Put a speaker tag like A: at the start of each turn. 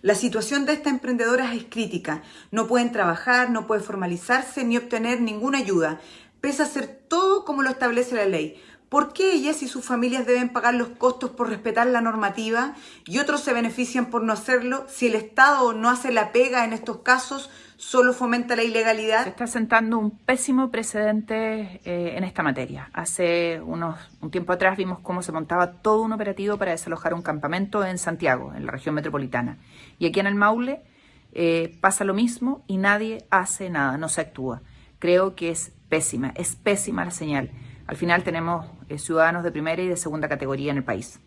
A: La situación de estas emprendedoras es crítica. No pueden trabajar, no pueden formalizarse ni obtener ninguna ayuda, pese a hacer todo como lo establece la ley. ¿Por qué ellas y sus familias deben pagar los costos por respetar la normativa y otros se benefician por no hacerlo? Si el Estado no hace la pega en estos casos, solo fomenta la ilegalidad.
B: Se está sentando un pésimo precedente eh, en esta materia. Hace unos, un tiempo atrás vimos cómo se montaba todo un operativo para desalojar un campamento en Santiago, en la región metropolitana. Y aquí en el Maule eh, pasa lo mismo y nadie hace nada, no se actúa. Creo que es pésima, es pésima la señal. Al final tenemos eh, ciudadanos de primera y de segunda categoría en el país.